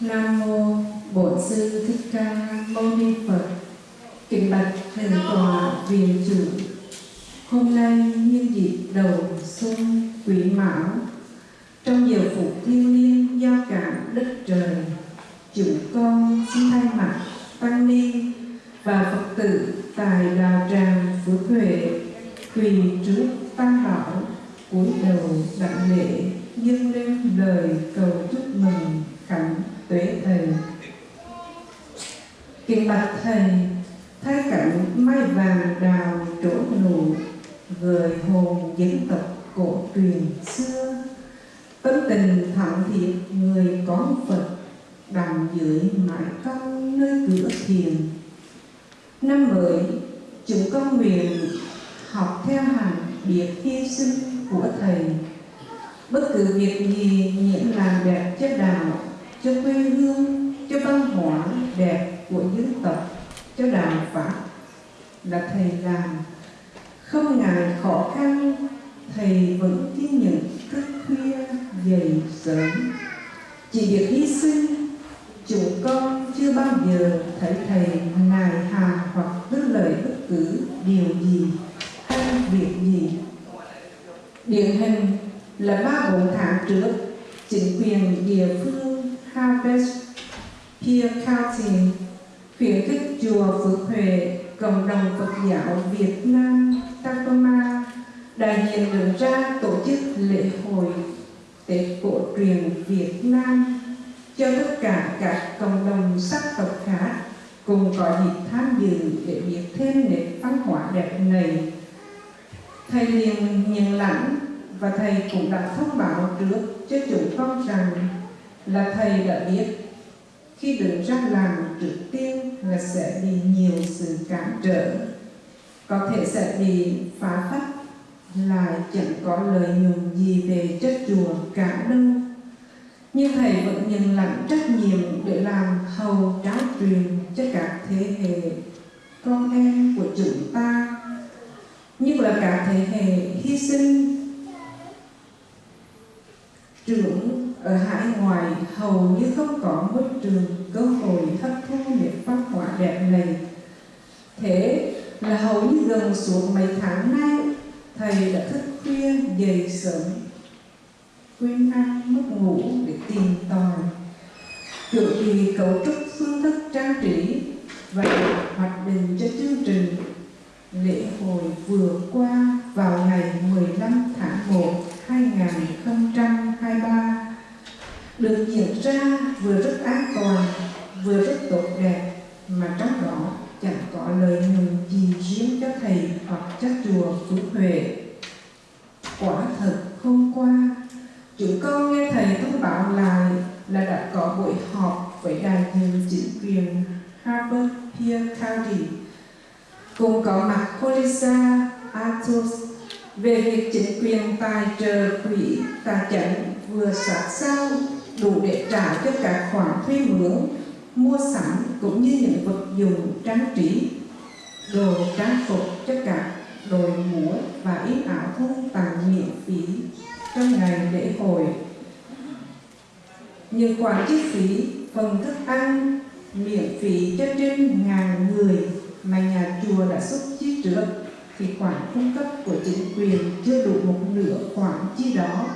Nam mô Bổn sư Thích Ca Mâu Ni Phật. Kính bạch thượng tọa viện chủ. Hôm nay nhân dịp đầu xuân Quý Mão, trong giờ phục thiên liêng do cả đất trời, chúng con xin thay mặt tăng ni và Phật tử tại đạo tràng Phước Huệ quỳ trước tam bảo cúi đầu đặng lễ dâng lên lời cầu chúc mừng kính bạch thầy thấy cảnh mai vàng đào trổ nụ gợi hồn dân tộc cổ truyền xưa. Tâm tình thẳng thiện người có phật, đằng dưới mãi công nơi cửa thiền. Năm mới chúng con nguyện, học theo hàng biệt hy sinh của thầy. Bất cứ việc gì những làm đẹp cho đạo, cho quê hương, cho văn hóa đẹp của dân tộc, cho đạo pháp là thầy làm. Không ngại khó khăn, thầy vẫn kiên nhận thức khuya dậy sớm. Chỉ việc hy sinh chúng con chưa bao giờ thấy thầy nài hà hoặc tư lời bất cứ điều gì hay việc gì. Điển hình là ba bốn tháng trước, chính quyền địa phương Harvest Peer County khuyến khích chùa Phước Huệ, cộng đồng Phật giáo Việt Nam Tacoma đại diện đứng ra tổ chức lễ hội Tết cổ truyền Việt Nam cho tất cả các cộng đồng sắc tộc khác cùng có dịp tham dự để biết thêm nét văn hóa đẹp này. Thầy liền nhận lãnh và thầy cũng đã thông báo trước cho chúng con rằng là thầy đã biết khi được ra làm trực tiên là sẽ bị nhiều sự cản trở. Có thể sẽ bị phá phách là chẳng có lợi nhuận gì về chất chùa, cả đâu nhưng thầy vẫn nhận lãnh trách nhiệm để làm hầu tráo truyền cho các thế hệ con em của chúng ta. Nhất là cả thế hệ hy sinh, trưởng ở hải ngoại, hầu như không có môi trường cơ hội hấp thu nét văn hóa đẹp này. Thế là hầu như gần suốt mấy tháng nay, thầy đã thức khuya dậy sớm. Quên ăn, mất ngủ để tìm tòi. Tự kỳ cấu trúc phương thức trang trí và hoạch định cho chương trình lễ hội vừa qua vào ngày 15 tháng 1 2023 được diễn ra vừa rất an toàn vừa rất tốt đẹp mà trong đó chẳng có lợi nhuận gì riêng cho thầy hoặc cho chùa Phước Huệ. Quả thật hôm qua, chúng con nghe thầy thông báo lại là đã có buổi họp với đại diện chính quyền Harper Pier County. Cùng có mặt Colisa Atos về việc chính quyền tài trợ quỹ tài chánh vừa sát sao đủ để trả cho các khoản thuê mướn mua sắm cũng như những vật dụng trang trí, đồ trang phục cho cả đội múa và ít áo thun tặng miễn phí trong ngày lễ hội những khoản chi phí phần thức ăn, miễn phí cho trên ngàn người mà nhà chùa đã xuất chi trước, thì khoản cung cấp của chính quyền chưa đủ một nửa khoản chi đó.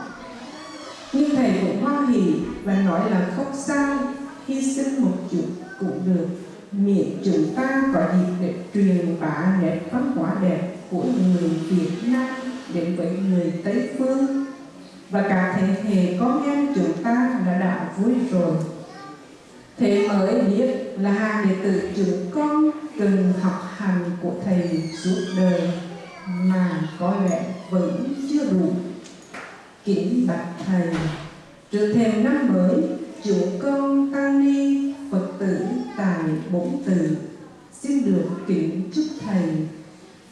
Nhưng thầy cũng hoan hỉ và nói là không sao, hy sinh một chút cũng được. Miễn chúng ta có dịp để truyền bá nét văn hóa đẹp của người Việt Nam đến với người Tây Phương và cả thế hệ con em chúng ta đã đã vui rồi. Thế mới biết là hàng đệ tử chúng con cần học hành của thầy suốt đời mà có lẽ vẫn chưa đủ kính bạch thầy. Trước thêm năm mới, chúng con tăng ni phật tử tại bổn tử xin được kính chúc thầy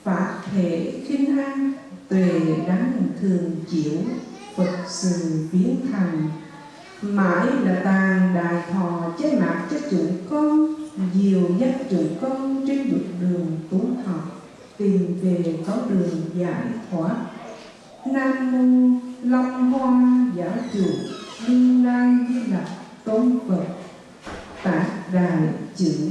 pháp thể khinh an tuệ đáng thường chiếu. Phật sự biến thành. Mãi là tàn đại thọ chế mạc cho chúng con Dìu dắt chúng con trên dục đường tu học, Tìm về có đường giải thoát. Nam mô Long Hoa Giả Chủ Đương Lai Di Lạc Tôn Phật. Tạc Đài Chữ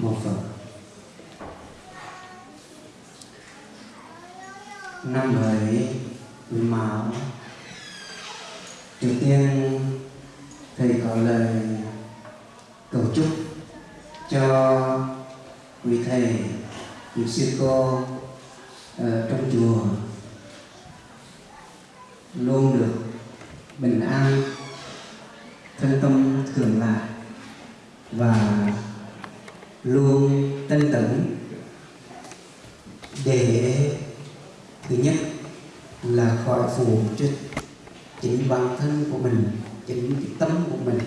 một vở năm ấy máu trước tiên thầy có lời cầu chúc cho quý thầy quý sư cô ở trong chùa luôn được bình an. Chính cái tâm của mình.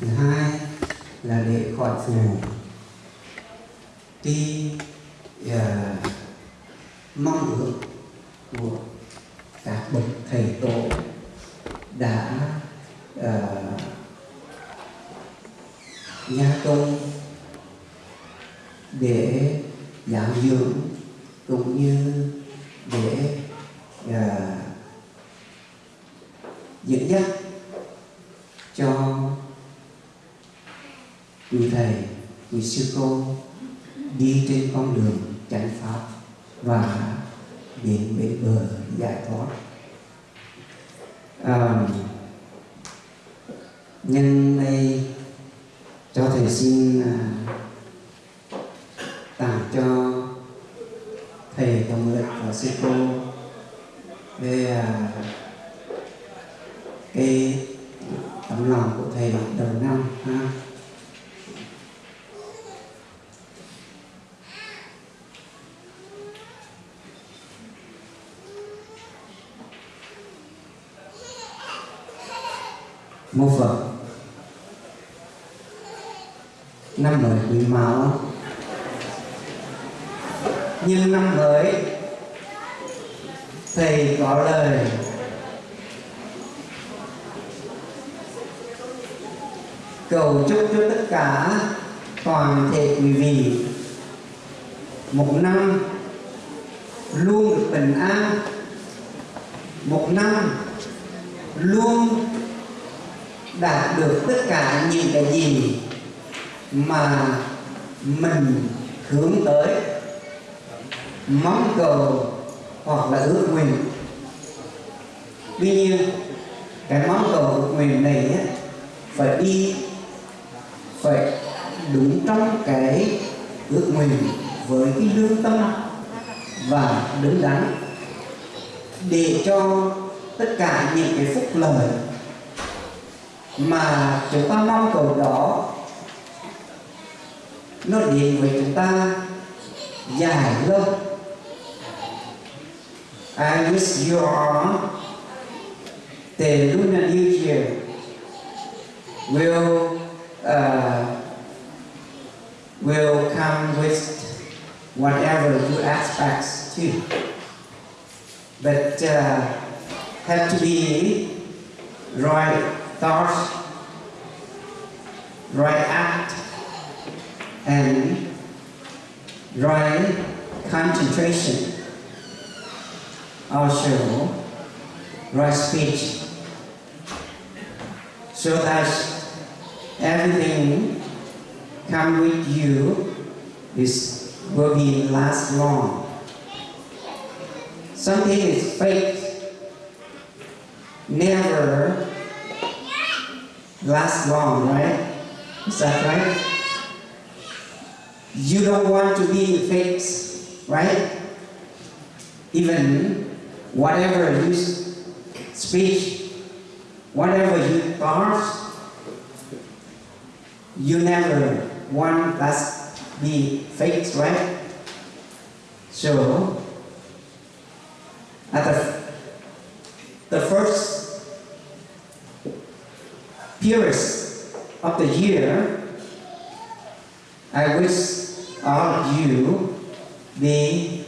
Thứ hai là để khỏi phù cái uh, mong ước của các bậc thầy tổ đã uh, nhà công để giáo dưỡng cũng như để uh, dẫn dắt cho quý thầy quý sư cô đi trên con đường chánh pháp và đến bên bờ giải thoát. À, nhân đây cho thầy xin à, tặng cho thầy đồng lực và sư cô về à, cái tấm lòng của thầy đầu năm ha mô phật. Năm mới quý mão. Nhưng năm mới thầy có lời. Cầu chúc cho tất cả toàn thể quý vị một năm luôn được bình an, một năm luôn đạt được tất cả những cái gì mà mình hướng tới. Mong cầu hoặc là ước nguyện. Tuy nhiên cái mong cầu ước nguyện này ấy, phải đi phải đúng trong cái ước nguyện với cái lương tâm và đứng đắn để cho tất cả những cái phúc lợi mà chúng ta mong cầu đó nó đến với chúng ta dài lâu I wish you all the Lunar New Year will uh, will come with whatever you expect too. But uh, have to be right thought, right act, and right concentration. Also, right speech. So that everything come with you is will be last long. Something is fake, never last long, right? Is that right? You don't want to be fake, right? Even whatever you speak, whatever you thought, you never want that be fake, right? So, at the period of the year, I wish all of you be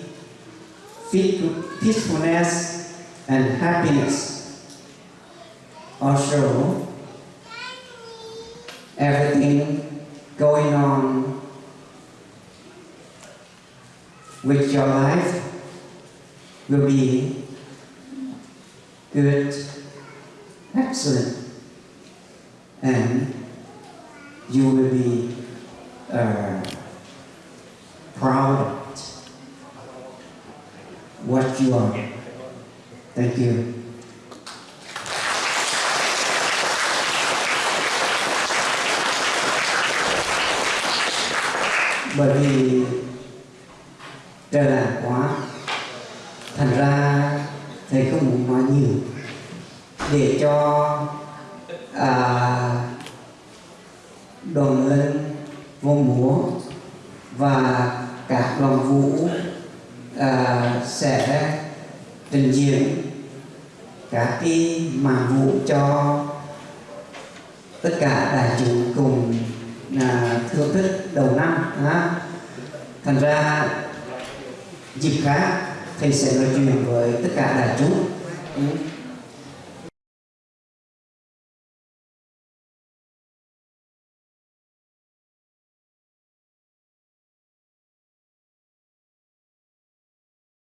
peacefulness and happiness. Also, everything going on with your life will be good, excellent, and you will be uh, proud of what you are. thank you bởi vì trời là quá thành ra thầy không muốn nói nhiều để cho à, đoàn lên vô múa và các đoàn vũ à, sẽ trình diễn các cái màn vũ cho tất cả đại chúng cùng à, thưởng thức đầu năm ha. thành ra dịp khác thầy sẽ nói chuyện với tất cả đại chúng Ừ.